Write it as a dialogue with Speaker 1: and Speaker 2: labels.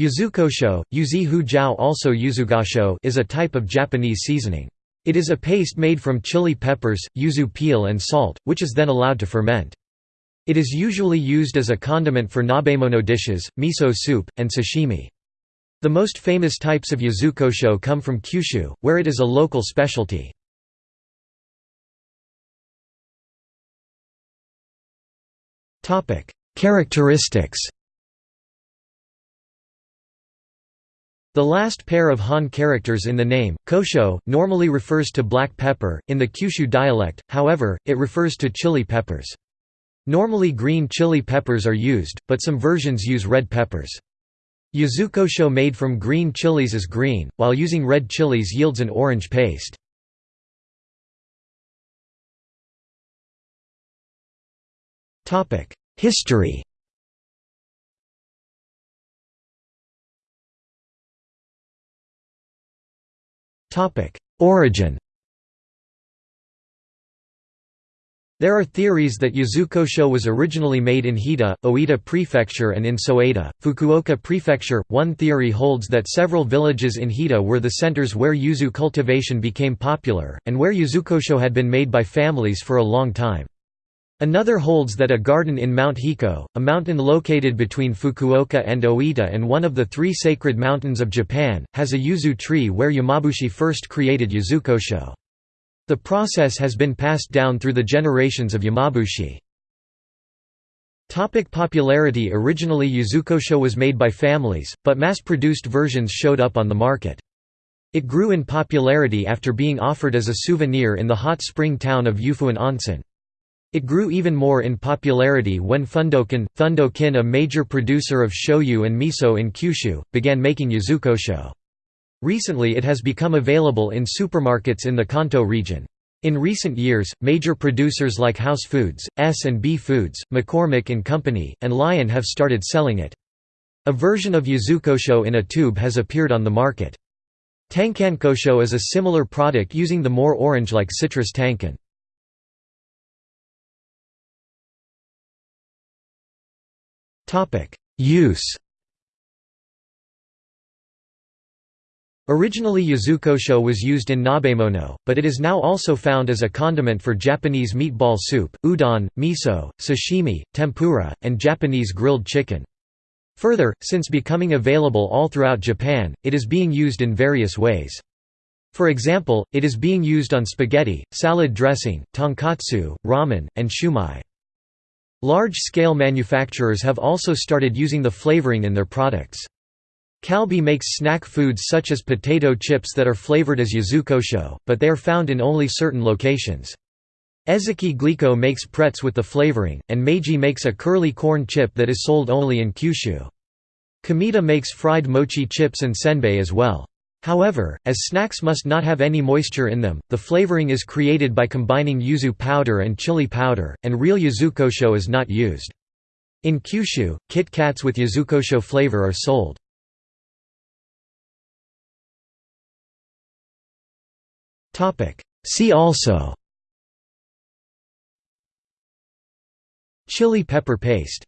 Speaker 1: Yuzukosho, yuzi hujao also yuzugasho is a type of Japanese seasoning. It is a paste made from chili peppers, yuzu peel and salt, which is then allowed to ferment. It is usually used as a condiment for nabemono dishes, miso soup, and sashimi. The most famous types of yuzukosho come from Kyushu, where it is a local specialty. Characteristics The last pair of Han characters in the name, kosho, normally refers to black pepper, in the Kyushu dialect, however, it refers to chili peppers. Normally green chili peppers are used, but some versions use red peppers. Yuzukosho made from green chilies is green, while using red chilies yields an orange paste. History Origin There are theories that Yuzukosho was originally made in Hita, Oita Prefecture and in Soeda, Fukuoka Prefecture. One theory holds that several villages in Hita were the centers where yuzu cultivation became popular, and where Yuzukosho had been made by families for a long time. Another holds that a garden in Mount Hiko, a mountain located between Fukuoka and Oita and one of the three sacred mountains of Japan, has a yuzu tree where Yamabushi first created Yuzukosho. The process has been passed down through the generations of Yamabushi. Topic popularity Originally Yuzukosho was made by families, but mass-produced versions showed up on the market. It grew in popularity after being offered as a souvenir in the hot spring town of Yufuin Onsen. It grew even more in popularity when Fundokin, Thundokin a major producer of shoyu and miso in Kyushu, began making yuzukosho. Recently it has become available in supermarkets in the Kanto region. In recent years, major producers like House Foods, S&B Foods, McCormick Company, and Lion have started selling it. A version of yuzukosho in a tube has appeared on the market. Tankankosho is a similar product using the more orange-like citrus tankan. Use Originally yuzukosho was used in nabemono, but it is now also found as a condiment for Japanese meatball soup, udon, miso, sashimi, tempura, and Japanese grilled chicken. Further, since becoming available all throughout Japan, it is being used in various ways. For example, it is being used on spaghetti, salad dressing, tonkatsu, ramen, and shumai. Large-scale manufacturers have also started using the flavoring in their products. Calbee makes snack foods such as potato chips that are flavored as yuzukosho, but they are found in only certain locations. Ezaki Glico makes pretz with the flavoring, and Meiji makes a curly corn chip that is sold only in Kyushu. Kameda makes fried mochi chips and senbei as well. However, as snacks must not have any moisture in them, the flavoring is created by combining yuzu powder and chili powder, and real yuzukosho is not used. In Kyushu, Kit Kats with yuzukosho flavor are sold. See also Chili pepper paste